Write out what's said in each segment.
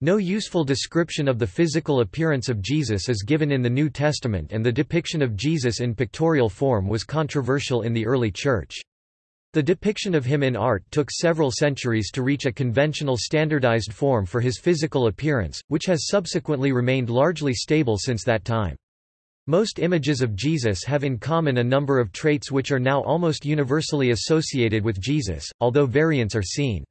No useful description of the physical appearance of Jesus is given in the New Testament and the depiction of Jesus in pictorial form was controversial in the early Church. The depiction of him in art took several centuries to reach a conventional standardized form for his physical appearance, which has subsequently remained largely stable since that time. Most images of Jesus have in common a number of traits which are now almost universally associated with Jesus, although variants are seen.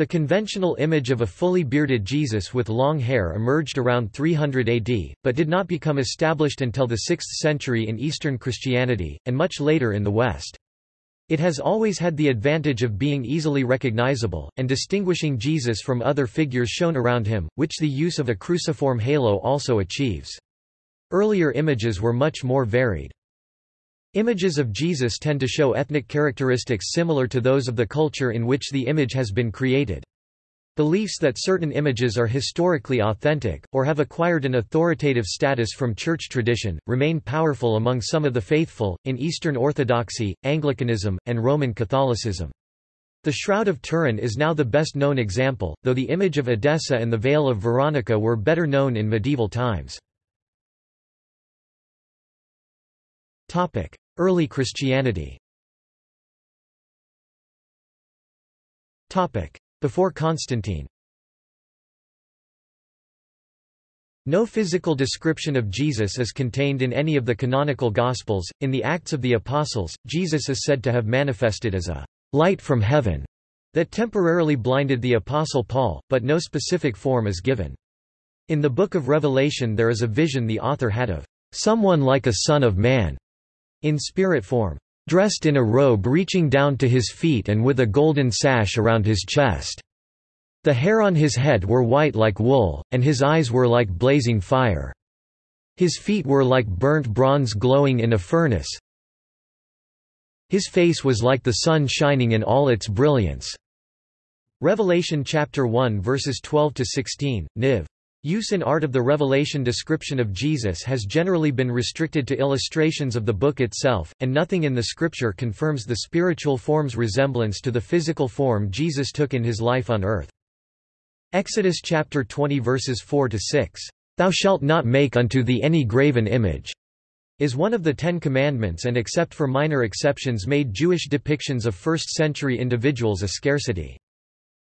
The conventional image of a fully bearded Jesus with long hair emerged around 300 AD, but did not become established until the 6th century in Eastern Christianity, and much later in the West. It has always had the advantage of being easily recognizable, and distinguishing Jesus from other figures shown around him, which the use of a cruciform halo also achieves. Earlier images were much more varied. Images of Jesus tend to show ethnic characteristics similar to those of the culture in which the image has been created. Beliefs that certain images are historically authentic, or have acquired an authoritative status from church tradition, remain powerful among some of the faithful, in Eastern Orthodoxy, Anglicanism, and Roman Catholicism. The Shroud of Turin is now the best known example, though the image of Edessa and the Veil of Veronica were better known in medieval times. Early Christianity before Constantine No physical description of Jesus is contained in any of the canonical Gospels. In the Acts of the Apostles, Jesus is said to have manifested as a light from heaven that temporarily blinded the Apostle Paul, but no specific form is given. In the Book of Revelation there is a vision the author had of someone like a son of man in spirit form dressed in a robe reaching down to his feet and with a golden sash around his chest. The hair on his head were white like wool, and his eyes were like blazing fire. His feet were like burnt bronze glowing in a furnace. His face was like the sun shining in all its brilliance. Revelation chapter 1 verses 12 to 16, Niv. Use in art of the Revelation description of Jesus has generally been restricted to illustrations of the book itself, and nothing in the scripture confirms the spiritual form's resemblance to the physical form Jesus took in his life on earth. Exodus chapter 20 verses 4 to 6, "Thou shalt not make unto thee any graven image." is one of the Ten Commandments and except for minor exceptions made Jewish depictions of first-century individuals a scarcity.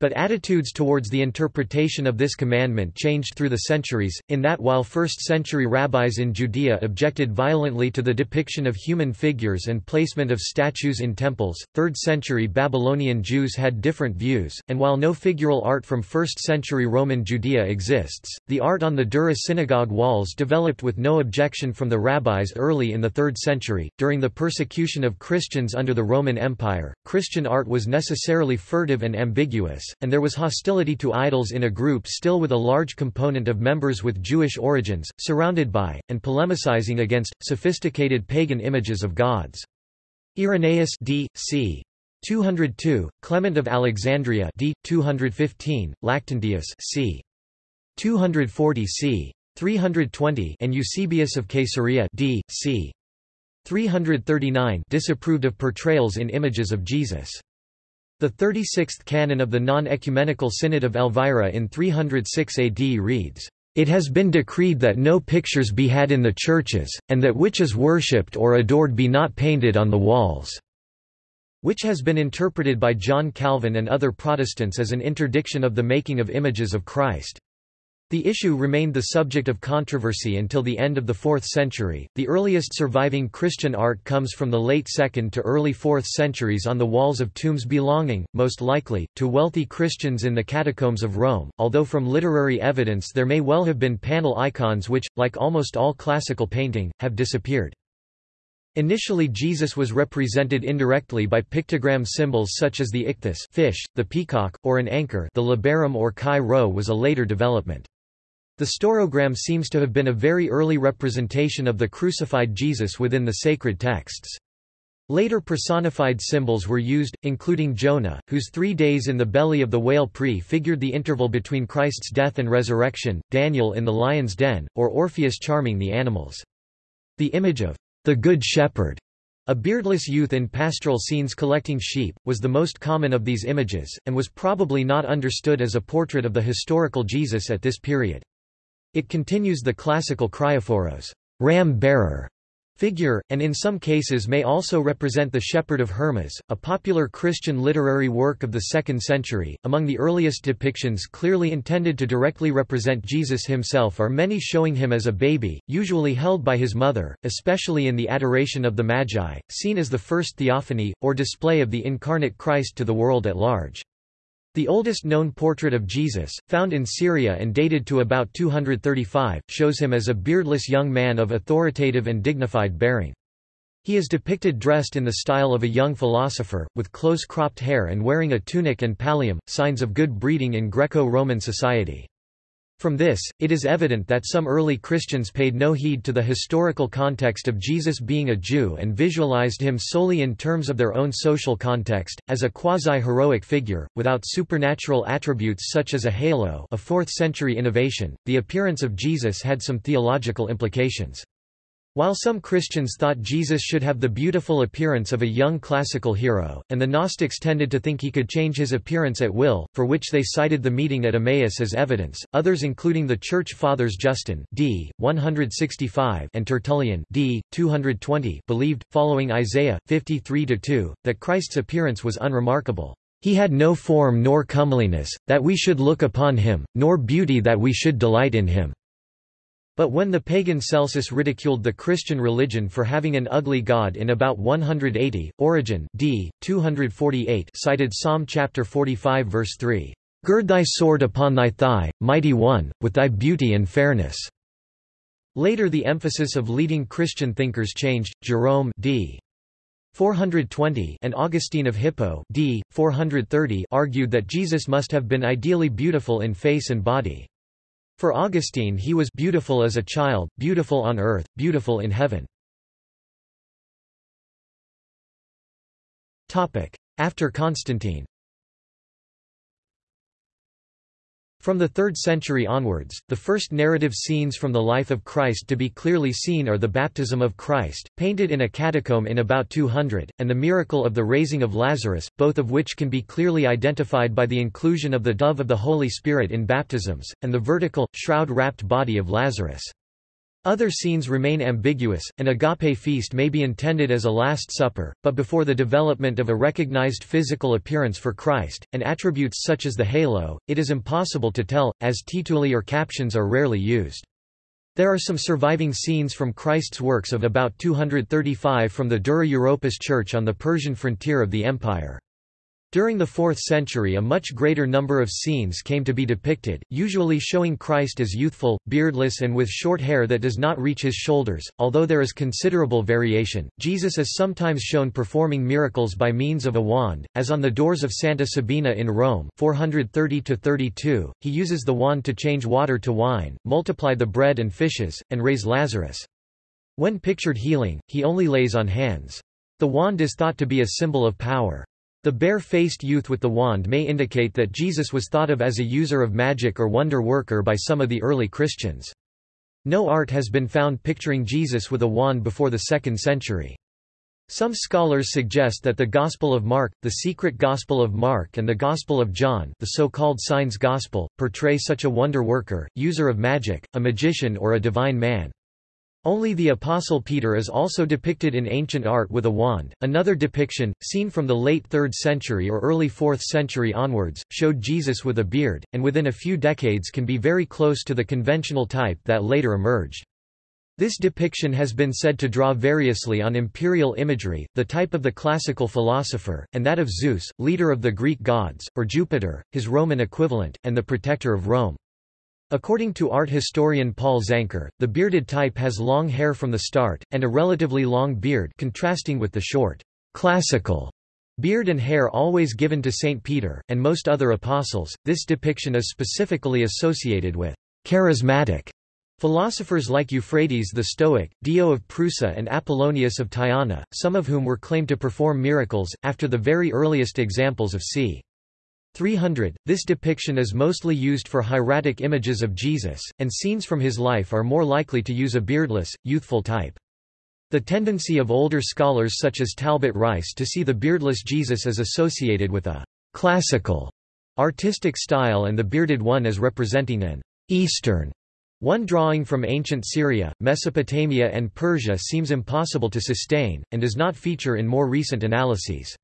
But attitudes towards the interpretation of this commandment changed through the centuries, in that while first-century rabbis in Judea objected violently to the depiction of human figures and placement of statues in temples, 3rd-century Babylonian Jews had different views, and while no figural art from 1st-century Roman Judea exists, the art on the Dura synagogue walls developed with no objection from the rabbis early in the 3rd century. During the persecution of Christians under the Roman Empire, Christian art was necessarily furtive and ambiguous, and there was hostility to idols in a group still with a large component of members with Jewish origins, surrounded by, and polemicizing against, sophisticated pagan images of gods. Irenaeus d. c. 202, Clement of Alexandria d. 215, Lactantius c. 240 c. 320 and Eusebius of Caesarea d. c. 339 disapproved of portrayals in images of Jesus. The 36th canon of the non-ecumenical Synod of Elvira in 306 AD reads, "...it has been decreed that no pictures be had in the churches, and that which is worshipped or adored be not painted on the walls." which has been interpreted by John Calvin and other Protestants as an interdiction of the making of images of Christ. The issue remained the subject of controversy until the end of the 4th century. The earliest surviving Christian art comes from the late 2nd to early 4th centuries on the walls of tombs belonging, most likely, to wealthy Christians in the catacombs of Rome, although from literary evidence there may well have been panel icons which, like almost all classical painting, have disappeared. Initially Jesus was represented indirectly by pictogram symbols such as the ichthys fish, the peacock, or an anchor the labarum or chi rho was a later development. The staurogram seems to have been a very early representation of the crucified Jesus within the sacred texts. Later personified symbols were used, including Jonah, whose three days in the belly of the whale prefigured the interval between Christ's death and resurrection, Daniel in the lion's den, or Orpheus charming the animals. The image of the Good Shepherd A beardless youth in pastoral scenes collecting sheep, was the most common of these images, and was probably not understood as a portrait of the historical Jesus at this period. It continues the classical kriophoros ram-bearer figure, and in some cases may also represent the Shepherd of Hermas, a popular Christian literary work of the 2nd century. Among the earliest depictions clearly intended to directly represent Jesus himself are many showing him as a baby, usually held by his mother, especially in the Adoration of the Magi, seen as the first theophany, or display of the incarnate Christ to the world at large. The oldest known portrait of Jesus, found in Syria and dated to about 235, shows him as a beardless young man of authoritative and dignified bearing. He is depicted dressed in the style of a young philosopher, with close-cropped hair and wearing a tunic and pallium, signs of good breeding in Greco-Roman society. From this, it is evident that some early Christians paid no heed to the historical context of Jesus being a Jew and visualized him solely in terms of their own social context, as a quasi-heroic figure, without supernatural attributes such as a halo a 4th century innovation. The appearance of Jesus had some theological implications. While some Christians thought Jesus should have the beautiful appearance of a young classical hero, and the Gnostics tended to think he could change his appearance at will, for which they cited the meeting at Emmaus as evidence, others including the Church Fathers Justin d. 165 and Tertullian d. 220 believed, following Isaiah 53-2, that Christ's appearance was unremarkable. He had no form nor comeliness, that we should look upon him, nor beauty that we should delight in him. But when the pagan Celsus ridiculed the Christian religion for having an ugly god in about 180, Origen d. 248 cited Psalm chapter 45 verse 3, "Gird thy sword upon thy thigh, mighty one, with thy beauty and fairness." Later the emphasis of leading Christian thinkers changed. Jerome d. 420 and Augustine of Hippo d. 430 argued that Jesus must have been ideally beautiful in face and body. For Augustine he was beautiful as a child, beautiful on earth, beautiful in heaven. After Constantine From the 3rd century onwards, the first narrative scenes from the life of Christ to be clearly seen are the baptism of Christ, painted in a catacomb in about 200, and the miracle of the raising of Lazarus, both of which can be clearly identified by the inclusion of the dove of the Holy Spirit in baptisms, and the vertical, shroud-wrapped body of Lazarus. Other scenes remain ambiguous. An agape feast may be intended as a Last Supper, but before the development of a recognized physical appearance for Christ, and attributes such as the halo, it is impossible to tell, as tituli or captions are rarely used. There are some surviving scenes from Christ's works of about 235 from the Dura Europos church on the Persian frontier of the empire. During the 4th century a much greater number of scenes came to be depicted, usually showing Christ as youthful, beardless and with short hair that does not reach his shoulders. Although there is considerable variation, Jesus is sometimes shown performing miracles by means of a wand, as on the doors of Santa Sabina in Rome 430 32, he uses the wand to change water to wine, multiply the bread and fishes, and raise Lazarus. When pictured healing, he only lays on hands. The wand is thought to be a symbol of power. The bare-faced youth with the wand may indicate that Jesus was thought of as a user of magic or wonder worker by some of the early Christians. No art has been found picturing Jesus with a wand before the 2nd century. Some scholars suggest that the Gospel of Mark, the secret Gospel of Mark and the Gospel of John the so-called Signs Gospel, portray such a wonder worker, user of magic, a magician or a divine man. Only the Apostle Peter is also depicted in ancient art with a wand. Another depiction, seen from the late 3rd century or early 4th century onwards, showed Jesus with a beard, and within a few decades can be very close to the conventional type that later emerged. This depiction has been said to draw variously on imperial imagery, the type of the classical philosopher, and that of Zeus, leader of the Greek gods, or Jupiter, his Roman equivalent, and the protector of Rome. According to art historian Paul Zanker, the bearded type has long hair from the start, and a relatively long beard contrasting with the short, classical beard and hair always given to St. Peter, and most other apostles. This depiction is specifically associated with charismatic philosophers like Euphrates the Stoic, Dio of Prusa and Apollonius of Tyana, some of whom were claimed to perform miracles, after the very earliest examples of c. 300. This depiction is mostly used for hieratic images of Jesus, and scenes from his life are more likely to use a beardless, youthful type. The tendency of older scholars such as Talbot Rice to see the beardless Jesus as associated with a «classical» artistic style and the bearded one as representing an «Eastern» one drawing from ancient Syria, Mesopotamia and Persia seems impossible to sustain, and does not feature in more recent analyses.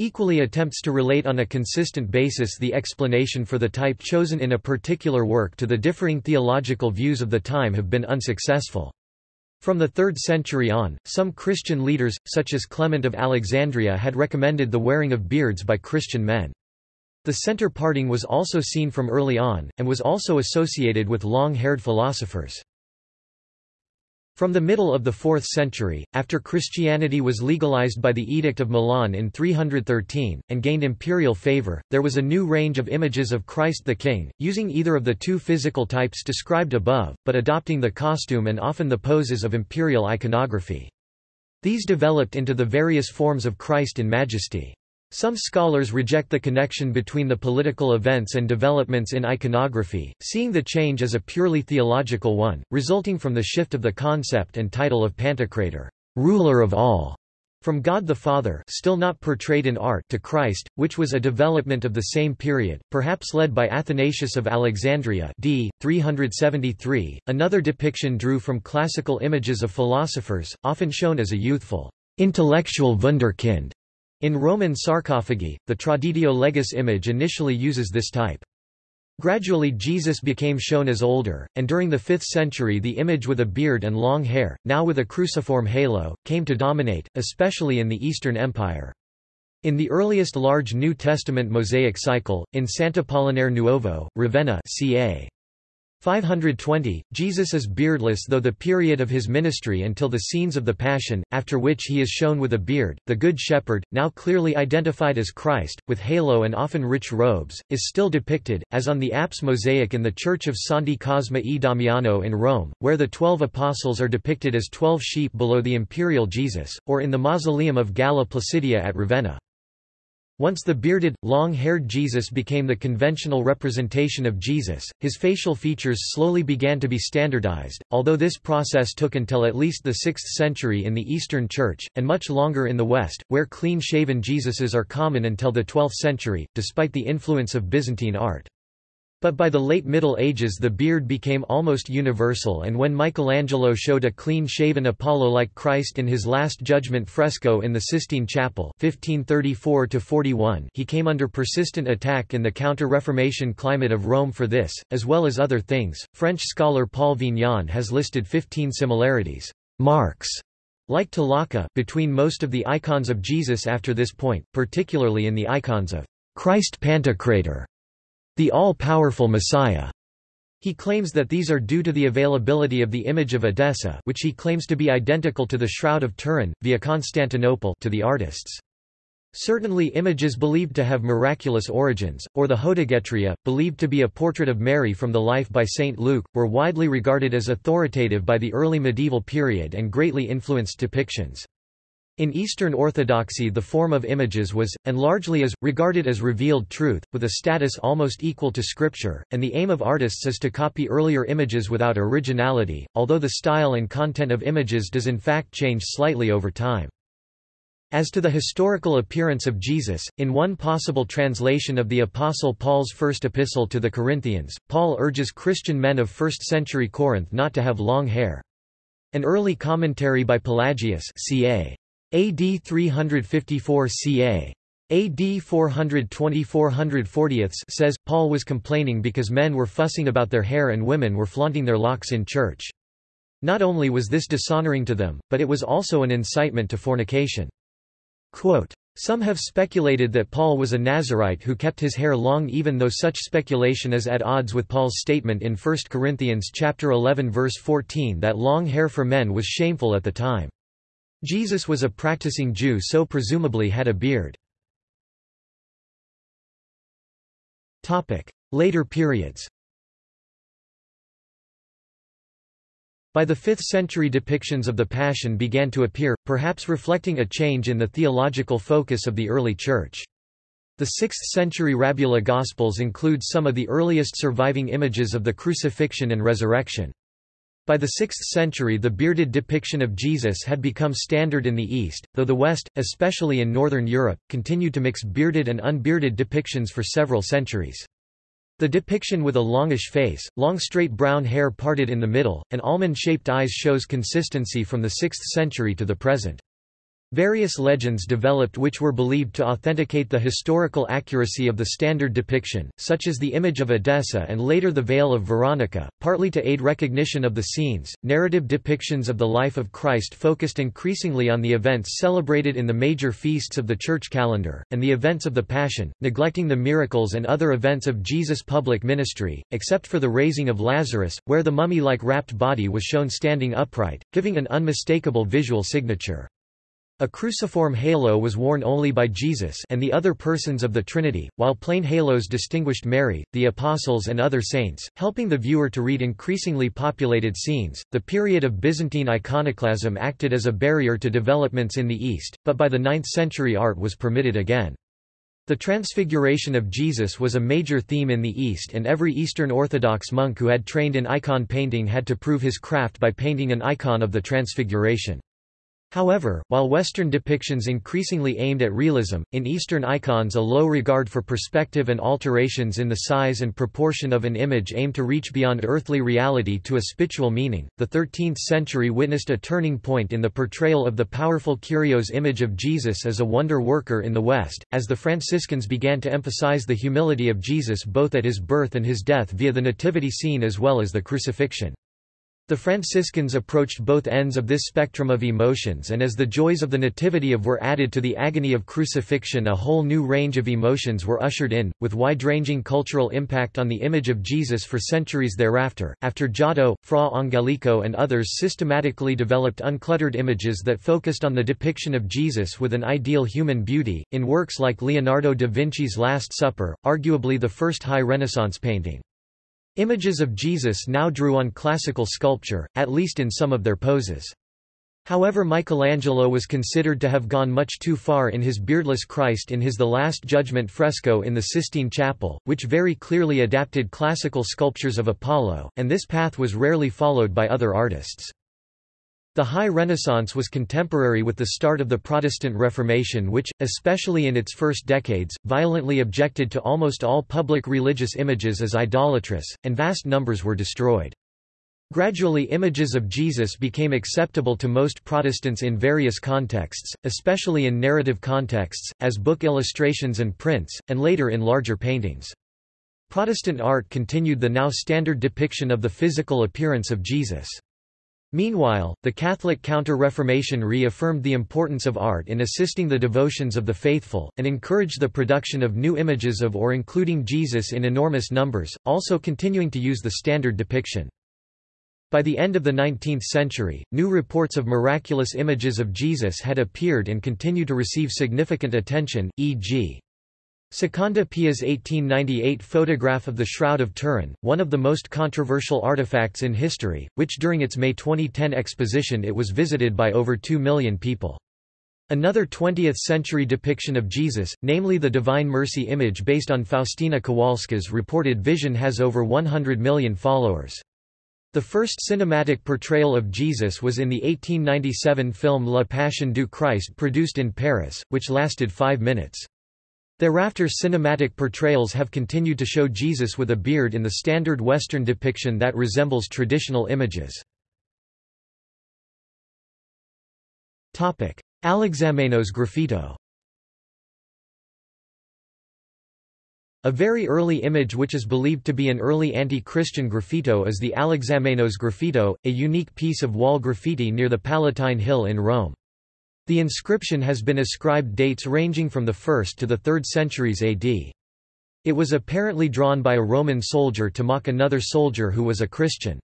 Equally attempts to relate on a consistent basis the explanation for the type chosen in a particular work to the differing theological views of the time have been unsuccessful. From the 3rd century on, some Christian leaders, such as Clement of Alexandria had recommended the wearing of beards by Christian men. The center parting was also seen from early on, and was also associated with long-haired philosophers. From the middle of the 4th century, after Christianity was legalized by the Edict of Milan in 313, and gained imperial favor, there was a new range of images of Christ the King, using either of the two physical types described above, but adopting the costume and often the poses of imperial iconography. These developed into the various forms of Christ in majesty. Some scholars reject the connection between the political events and developments in iconography, seeing the change as a purely theological one, resulting from the shift of the concept and title of Pantocrator, ruler of all, from God the Father still not portrayed in art to Christ, which was a development of the same period, perhaps led by Athanasius of Alexandria d. 373. Another depiction drew from classical images of philosophers, often shown as a youthful, intellectual wunderkind, in Roman sarcophagi, the traditio legis image initially uses this type. Gradually Jesus became shown as older, and during the 5th century the image with a beard and long hair, now with a cruciform halo, came to dominate, especially in the Eastern Empire. In the earliest large New Testament mosaic cycle, in Sant'Apollinare Nuovo, Ravenna ca. 520, Jesus is beardless though the period of his ministry until the scenes of the Passion, after which he is shown with a beard, the Good Shepherd, now clearly identified as Christ, with halo and often rich robes, is still depicted, as on the apse mosaic in the Church of Santi Cosma e Damiano in Rome, where the Twelve Apostles are depicted as twelve sheep below the imperial Jesus, or in the mausoleum of Galla Placidia at Ravenna. Once the bearded, long-haired Jesus became the conventional representation of Jesus, his facial features slowly began to be standardized, although this process took until at least the 6th century in the Eastern Church, and much longer in the West, where clean-shaven Jesuses are common until the 12th century, despite the influence of Byzantine art. But by the late Middle Ages the beard became almost universal and when Michelangelo showed a clean-shaven Apollo-like Christ in his Last Judgment fresco in the Sistine Chapel 1534 he came under persistent attack in the Counter-Reformation climate of Rome for this, as well as other things. French scholar Paul Vignon has listed 15 similarities marks, like Talaka, between most of the icons of Jesus after this point, particularly in the icons of Christ Pantocrator the all-powerful Messiah. He claims that these are due to the availability of the image of Edessa which he claims to be identical to the Shroud of Turin, via Constantinople to the artists. Certainly images believed to have miraculous origins, or the Hodegetria, believed to be a portrait of Mary from the life by St. Luke, were widely regarded as authoritative by the early medieval period and greatly influenced depictions. In Eastern Orthodoxy the form of images was, and largely is, regarded as revealed truth, with a status almost equal to scripture, and the aim of artists is to copy earlier images without originality, although the style and content of images does in fact change slightly over time. As to the historical appearance of Jesus, in one possible translation of the Apostle Paul's first epistle to the Corinthians, Paul urges Christian men of 1st century Corinth not to have long hair. An early commentary by Pelagius ca. AD 354 ca. AD 420–440 says, Paul was complaining because men were fussing about their hair and women were flaunting their locks in church. Not only was this dishonoring to them, but it was also an incitement to fornication. Quote, Some have speculated that Paul was a Nazarite who kept his hair long even though such speculation is at odds with Paul's statement in 1 Corinthians chapter 11 verse 14 that long hair for men was shameful at the time. Jesus was a practicing Jew so presumably had a beard. Later periods By the 5th century depictions of the Passion began to appear, perhaps reflecting a change in the theological focus of the early Church. The 6th century Rabula Gospels include some of the earliest surviving images of the crucifixion and resurrection. By the 6th century the bearded depiction of Jesus had become standard in the East, though the West, especially in Northern Europe, continued to mix bearded and unbearded depictions for several centuries. The depiction with a longish face, long straight brown hair parted in the middle, and almond-shaped eyes shows consistency from the 6th century to the present. Various legends developed which were believed to authenticate the historical accuracy of the standard depiction, such as the image of Edessa and later the Veil of Veronica, partly to aid recognition of the scenes. Narrative depictions of the life of Christ focused increasingly on the events celebrated in the major feasts of the church calendar, and the events of the Passion, neglecting the miracles and other events of Jesus' public ministry, except for the raising of Lazarus, where the mummy-like wrapped body was shown standing upright, giving an unmistakable visual signature. A cruciform halo was worn only by Jesus and the other persons of the Trinity, while plain halos distinguished Mary, the apostles, and other saints, helping the viewer to read increasingly populated scenes. The period of Byzantine iconoclasm acted as a barrier to developments in the East, but by the 9th century art was permitted again. The Transfiguration of Jesus was a major theme in the East and every Eastern Orthodox monk who had trained in icon painting had to prove his craft by painting an icon of the Transfiguration. However, while Western depictions increasingly aimed at realism, in Eastern icons a low regard for perspective and alterations in the size and proportion of an image aimed to reach beyond earthly reality to a spiritual meaning. The 13th century witnessed a turning point in the portrayal of the powerful Kyrios image of Jesus as a wonder worker in the West, as the Franciscans began to emphasize the humility of Jesus both at his birth and his death via the nativity scene as well as the crucifixion. The Franciscans approached both ends of this spectrum of emotions and as the joys of the Nativity of were added to the agony of crucifixion a whole new range of emotions were ushered in, with wide-ranging cultural impact on the image of Jesus for centuries thereafter. After Giotto, Fra Angelico and others systematically developed uncluttered images that focused on the depiction of Jesus with an ideal human beauty, in works like Leonardo da Vinci's Last Supper, arguably the first high Renaissance painting. Images of Jesus now drew on classical sculpture, at least in some of their poses. However Michelangelo was considered to have gone much too far in his beardless Christ in his The Last Judgment fresco in the Sistine Chapel, which very clearly adapted classical sculptures of Apollo, and this path was rarely followed by other artists. The High Renaissance was contemporary with the start of the Protestant Reformation which, especially in its first decades, violently objected to almost all public religious images as idolatrous, and vast numbers were destroyed. Gradually images of Jesus became acceptable to most Protestants in various contexts, especially in narrative contexts, as book illustrations and prints, and later in larger paintings. Protestant art continued the now standard depiction of the physical appearance of Jesus. Meanwhile, the Catholic Counter-Reformation reaffirmed the importance of art in assisting the devotions of the faithful, and encouraged the production of new images of or including Jesus in enormous numbers, also continuing to use the standard depiction. By the end of the 19th century, new reports of miraculous images of Jesus had appeared and continue to receive significant attention, e.g. Secondo Pia's 1898 photograph of the Shroud of Turin, one of the most controversial artifacts in history, which during its May 2010 exposition it was visited by over 2 million people. Another 20th-century depiction of Jesus, namely the Divine Mercy image based on Faustina Kowalska's reported vision has over 100 million followers. The first cinematic portrayal of Jesus was in the 1897 film La Passion du Christ produced in Paris, which lasted five minutes. Thereafter cinematic portrayals have continued to show Jesus with a beard in the standard Western depiction that resembles traditional images. Alexamenos graffito A very early image which is believed to be an early anti-Christian graffito is the Alexamenos graffito, a unique piece of wall graffiti near the Palatine Hill in Rome. The inscription has been ascribed dates ranging from the 1st to the 3rd centuries AD. It was apparently drawn by a Roman soldier to mock another soldier who was a Christian.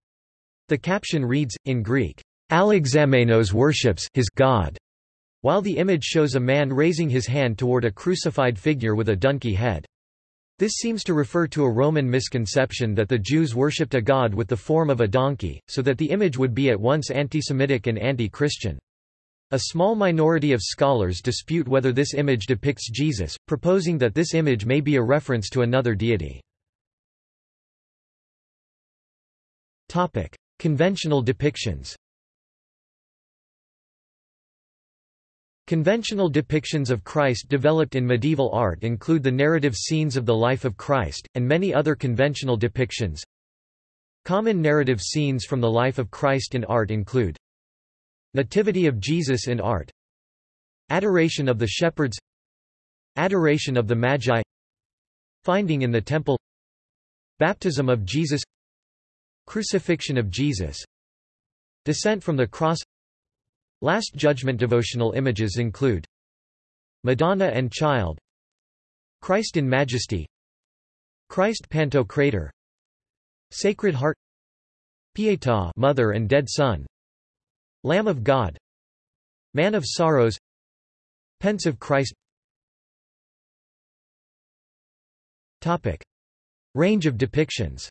The caption reads, in Greek, Alexamenos worships his God, while the image shows a man raising his hand toward a crucified figure with a donkey head. This seems to refer to a Roman misconception that the Jews worshipped a god with the form of a donkey, so that the image would be at once anti-Semitic and anti-Christian. A small minority of scholars dispute whether this image depicts Jesus, proposing that this image may be a reference to another deity. Conventional depictions Conventional depictions of Christ developed in medieval art include the narrative scenes of the life of Christ, and many other conventional depictions. Common narrative scenes from the life of Christ in art include Nativity of Jesus in art. Adoration of the shepherds. Adoration of the Magi. Finding in the temple. Baptism of Jesus. Crucifixion of Jesus. Descent from the cross. Last Judgment devotional images include Madonna and Child. Christ in Majesty. Christ Pantocrator Sacred Heart. Pietà Mother and Dead Son Lamb of God Man of Sorrows Pensive Christ Topic. Range of depictions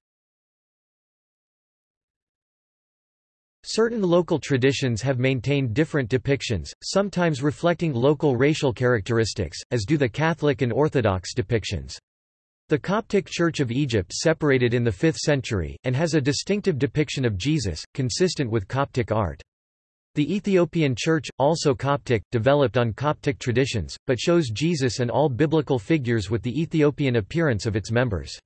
Certain local traditions have maintained different depictions, sometimes reflecting local racial characteristics, as do the Catholic and Orthodox depictions. The Coptic Church of Egypt separated in the 5th century, and has a distinctive depiction of Jesus, consistent with Coptic art. The Ethiopian Church, also Coptic, developed on Coptic traditions, but shows Jesus and all biblical figures with the Ethiopian appearance of its members.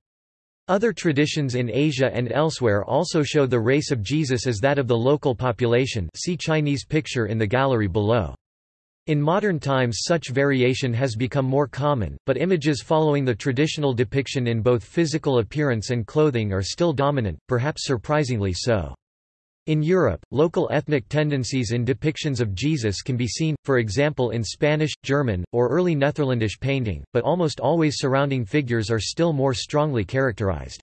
Other traditions in Asia and elsewhere also show the race of Jesus as that of the local population see Chinese picture in the gallery below. In modern times such variation has become more common, but images following the traditional depiction in both physical appearance and clothing are still dominant, perhaps surprisingly so. In Europe, local ethnic tendencies in depictions of Jesus can be seen, for example in Spanish, German, or early Netherlandish painting, but almost always surrounding figures are still more strongly characterized.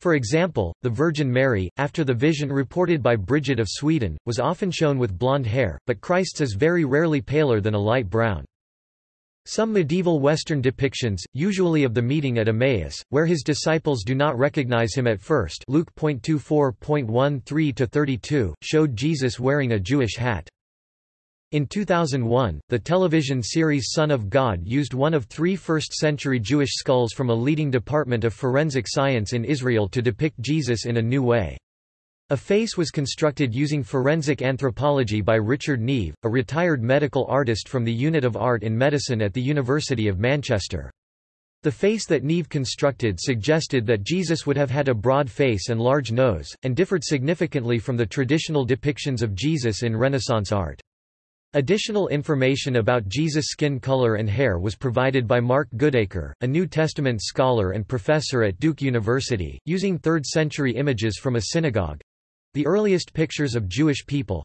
For example, the Virgin Mary, after the vision reported by Bridget of Sweden, was often shown with blonde hair, but Christ's is very rarely paler than a light brown. Some medieval Western depictions, usually of the meeting at Emmaus, where his disciples do not recognize him at first Luke 24.13-32, showed Jesus wearing a Jewish hat. In 2001, the television series Son of God used one of three first-century Jewish skulls from a leading department of forensic science in Israel to depict Jesus in a new way. A face was constructed using forensic anthropology by Richard Neave, a retired medical artist from the Unit of Art in Medicine at the University of Manchester. The face that Neave constructed suggested that Jesus would have had a broad face and large nose, and differed significantly from the traditional depictions of Jesus in Renaissance art. Additional information about Jesus' skin color and hair was provided by Mark Goodacre, a New Testament scholar and professor at Duke University, using 3rd-century images from a synagogue. The earliest pictures of Jewish people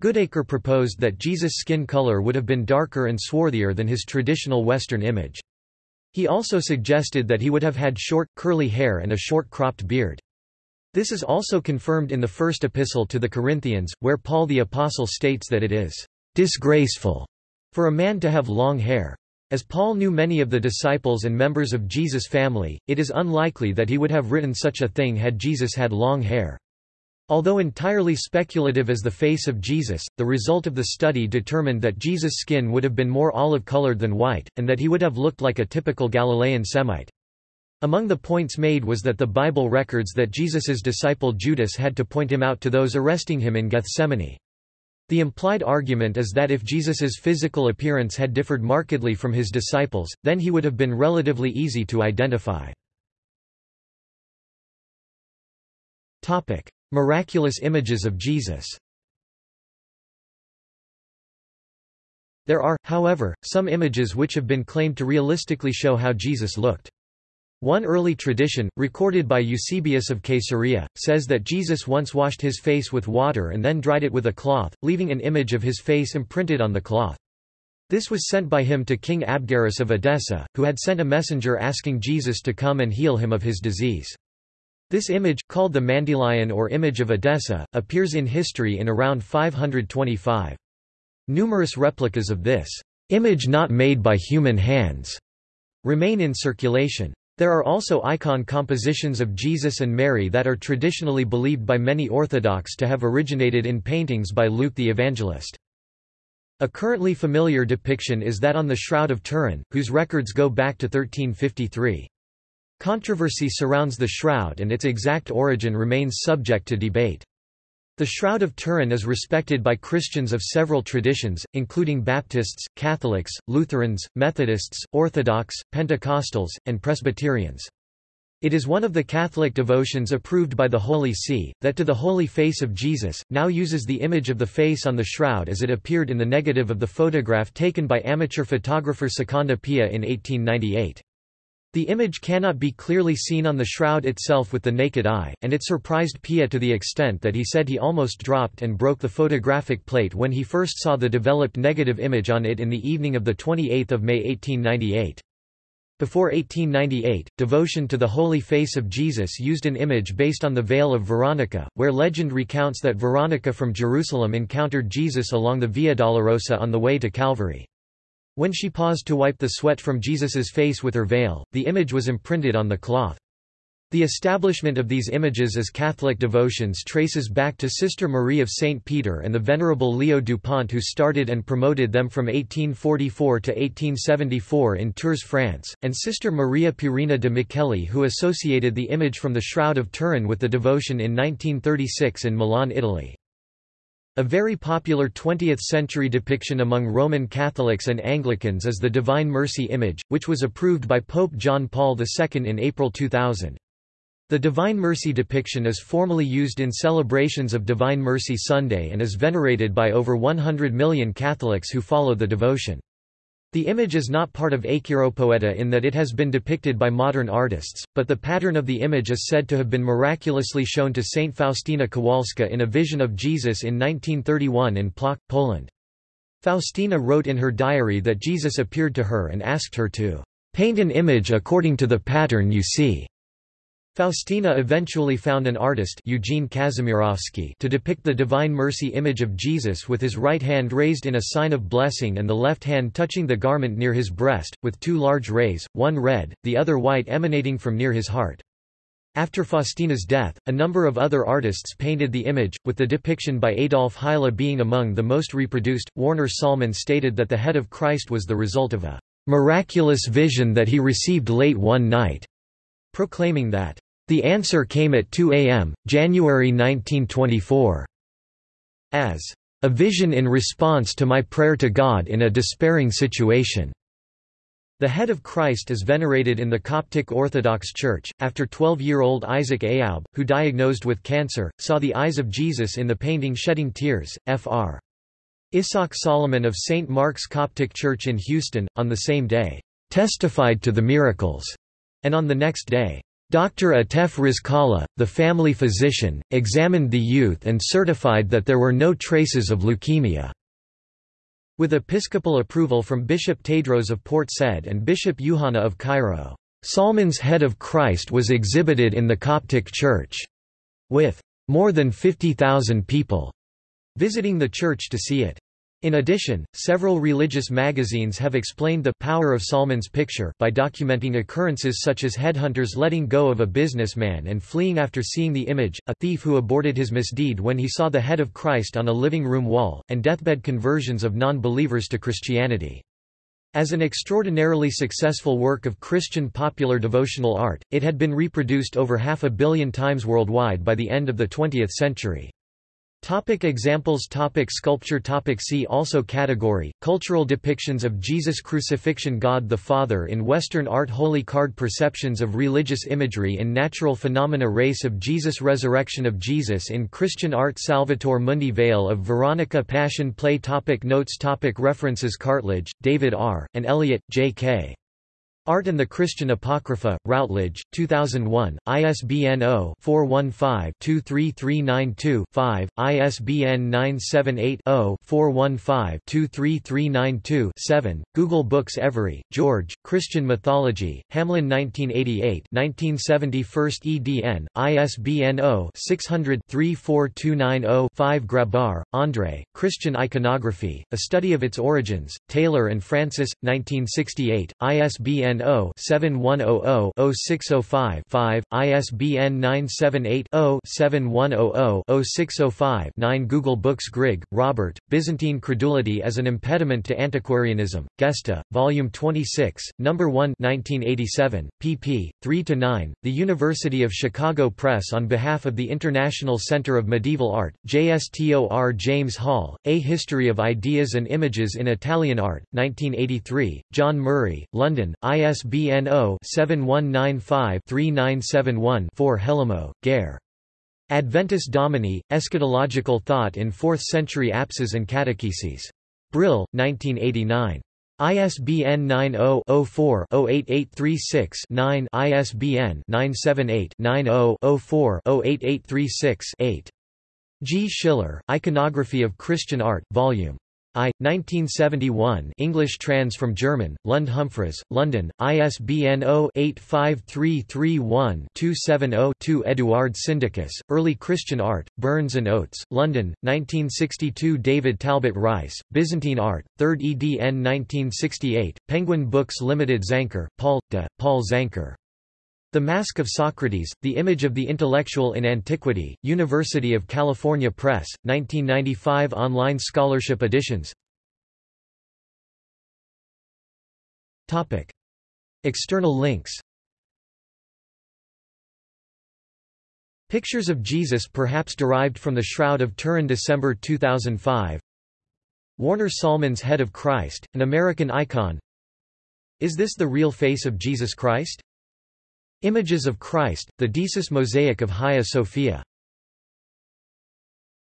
Goodacre proposed that Jesus' skin color would have been darker and swarthier than his traditional Western image. He also suggested that he would have had short, curly hair and a short cropped beard. This is also confirmed in the first epistle to the Corinthians, where Paul the Apostle states that it is disgraceful for a man to have long hair. As Paul knew many of the disciples and members of Jesus' family, it is unlikely that he would have written such a thing had Jesus had long hair. Although entirely speculative as the face of Jesus, the result of the study determined that Jesus' skin would have been more olive-colored than white, and that he would have looked like a typical Galilean Semite. Among the points made was that the Bible records that Jesus's disciple Judas had to point him out to those arresting him in Gethsemane. The implied argument is that if Jesus's physical appearance had differed markedly from his disciples, then he would have been relatively easy to identify. Topic: Miraculous images of Jesus There are, however, some images which have been claimed to realistically show how Jesus looked. One early tradition, recorded by Eusebius of Caesarea, says that Jesus once washed his face with water and then dried it with a cloth, leaving an image of his face imprinted on the cloth. This was sent by him to King Abgarus of Edessa, who had sent a messenger asking Jesus to come and heal him of his disease. This image, called the Mandylion or image of Edessa, appears in history in around 525. Numerous replicas of this image not made by human hands remain in circulation. There are also icon compositions of Jesus and Mary that are traditionally believed by many Orthodox to have originated in paintings by Luke the Evangelist. A currently familiar depiction is that on the Shroud of Turin, whose records go back to 1353. Controversy surrounds the shroud and its exact origin remains subject to debate. The Shroud of Turin is respected by Christians of several traditions, including Baptists, Catholics, Lutherans, Methodists, Orthodox, Pentecostals, and Presbyterians. It is one of the Catholic devotions approved by the Holy See, that to the Holy Face of Jesus, now uses the image of the face on the shroud as it appeared in the negative of the photograph taken by amateur photographer Secondo Pia in 1898. The image cannot be clearly seen on the shroud itself with the naked eye, and it surprised Pia to the extent that he said he almost dropped and broke the photographic plate when he first saw the developed negative image on it in the evening of 28 May 1898. Before 1898, devotion to the Holy Face of Jesus used an image based on the Veil of Veronica, where legend recounts that Veronica from Jerusalem encountered Jesus along the Via Dolorosa on the way to Calvary. When she paused to wipe the sweat from Jesus's face with her veil, the image was imprinted on the cloth. The establishment of these images as Catholic devotions traces back to Sister Marie of St. Peter and the Venerable Leo Dupont who started and promoted them from 1844 to 1874 in Tours, France, and Sister Maria Pierina de Micheli who associated the image from the Shroud of Turin with the devotion in 1936 in Milan, Italy. A very popular 20th-century depiction among Roman Catholics and Anglicans is the Divine Mercy image, which was approved by Pope John Paul II in April 2000. The Divine Mercy depiction is formally used in celebrations of Divine Mercy Sunday and is venerated by over 100 million Catholics who follow the devotion. The image is not part of Acheiropoieta in that it has been depicted by modern artists, but the pattern of the image is said to have been miraculously shown to Saint Faustina Kowalska in a vision of Jesus in 1931 in Plock, Poland. Faustina wrote in her diary that Jesus appeared to her and asked her to paint an image according to the pattern you see. Faustina eventually found an artist Eugene to depict the Divine Mercy image of Jesus with his right hand raised in a sign of blessing and the left hand touching the garment near his breast, with two large rays, one red, the other white emanating from near his heart. After Faustina's death, a number of other artists painted the image, with the depiction by Adolf Hyla being among the most reproduced. Warner Sallman stated that the head of Christ was the result of a miraculous vision that he received late one night, proclaiming that the answer came at 2 a.m., January 1924. As a vision in response to my prayer to God in a despairing situation. The head of Christ is venerated in the Coptic Orthodox Church, after 12-year-old Isaac Ayoub, who diagnosed with cancer, saw the eyes of Jesus in the painting Shedding Tears, Fr. Isaac Solomon of St. Mark's Coptic Church in Houston, on the same day, testified to the miracles, and on the next day, Dr. Atef Rizkallah, the family physician, examined the youth and certified that there were no traces of leukemia. With episcopal approval from Bishop Tadros of Port Said and Bishop Yuhana of Cairo, Sallman's head of Christ was exhibited in the Coptic Church, with more than 50,000 people visiting the church to see it. In addition, several religious magazines have explained the power of Sallman's picture by documenting occurrences such as headhunters letting go of a businessman and fleeing after seeing the image, a thief who aborted his misdeed when he saw the head of Christ on a living room wall, and deathbed conversions of non-believers to Christianity. As an extraordinarily successful work of Christian popular devotional art, it had been reproduced over half a billion times worldwide by the end of the 20th century. Topic examples. Topic Sculpture. Topic See also Category, Cultural depictions of Jesus Crucifixion. God the Father in Western art. Holy card Perceptions of religious imagery in natural phenomena. Race of Jesus. Resurrection of Jesus in Christian art. Salvator Mundi Veil of Veronica Passion Play. Topic Notes. Topic References. Cartlidge, David R., and Elliott, J. Art and the Christian Apocrypha, Routledge, 2001, ISBN 0-415-23392-5, ISBN 978-0-415-23392-7, Google Books Every, George, Christian Mythology, Hamlyn 1988 1971 EDN, ISBN 0-600-34290-5 Grabar, André, Christian Iconography, A Study of Its Origins, Taylor and Francis, 1968, ISBN ISBN 0-7100-0605-5, ISBN 978-0-7100-0605-9 Google Books Grigg, Robert, Byzantine Credulity as an Impediment to Antiquarianism, Gesta, Volume 26, No. 1 1987, pp. 3–9, The University of Chicago Press on behalf of the International Center of Medieval Art, JSTOR James Hall, A History of Ideas and Images in Italian Art, 1983, John Murray, London, ISBN 0-7195-3971-4 Hellemo, Geir. Adventus Domini, Eschatological Thought in Fourth-Century Apses and Catecheses. Brill, 1989. ISBN 90-04-08836-9 ISBN 978-90-04-08836-8. G. Schiller, Iconography of Christian Art, Vol. I, 1971 English trans from German, Lund Humphries, London, ISBN 0-85331-270-2 Eduard Syndicus, Early Christian Art, Burns and Oates, London, 1962 David Talbot Rice, Byzantine Art, 3rd edn 1968, Penguin Books Limited Zanker, Paul, de, Paul Zanker. The Mask of Socrates, The Image of the Intellectual in Antiquity, University of California Press, 1995 Online scholarship editions. External links. Pictures of Jesus perhaps derived from the Shroud of Turin December 2005 Warner Sallman's Head of Christ, an American icon. Is this the real face of Jesus Christ? Images of Christ, the Deesis mosaic of Hagia Sophia